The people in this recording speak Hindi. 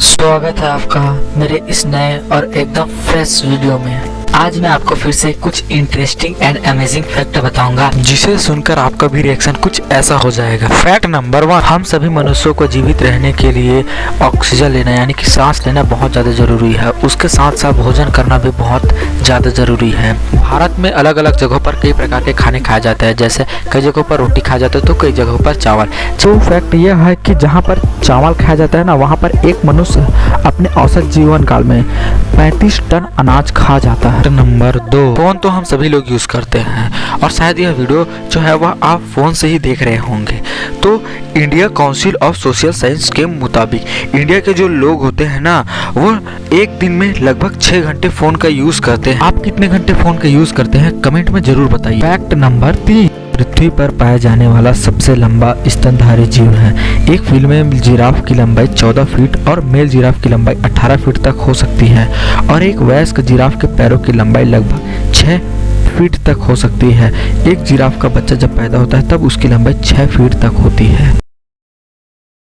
स्वागत है आपका मेरे इस नए और एकदम फ्रेश वीडियो में। आज मैं आपको फिर से कुछ इंटरेस्टिंग एंड अमेजिंग फैक्ट बताऊँगा, जिसे सुनकर आपका भी रिएक्शन कुछ ऐसा हो जाएगा। फैक्ट नंबर वन हम सभी मनुष्यों को जीवित रहने के लिए ऑक्सीजन लेना, यानी कि सांस लेना बहुत ज़्यादा ज़रूरी है। उसके साथ साथ भोजन करना भी बहुत ज़्यादा ज़रूरी है। भारत में अलग अलग जगहों पर कई प्रकार के खाने खाए जाते हैं, जैसे कई जगहों पर रोटी खाया जाता है तो कई जगहों पर चावल। तो फैक्ट यह है कि जहाँ पर चावल खाया जाता है ना, वहाँ पर एक मनुष्य अपने औसत जीवन काल में 35 टन अनाज खा जाता है। नंबर दो। फ़ोन तो हम सभी लोग यूज़ करते हैं और शायद यह वीडियो जो है वह आप फ़ोन से ही देख रहे होंगे। तो India council of social science के मुताबिक इंडिया के जो लोग होते हैं ना, वो एक दिन में लगभग छह घंटे फ़ोन का यूज़ करते हैं। आप कितने घंटे फ़ोन का यूज़ करते हैं? कमेंट में ज़रूर बताइए। फैक्ट नंबर तीन। पृथ्वी पर पाया जाने वाला सबसे लंबा स्तनधारी जीव है। एक फीमेल जिराफ की लंबाई 14 फीट और मेल जिराफ की लंबाई 18 फीट तक हो सकती है और एक वयस्क जिराफ के पैरों की लंबाई लगभग 6 फीट तक हो सकती है। एक जिराफ का बच्चा जब पैदा होता है, तब उसकी लंबाई 6 फीट तक होती है।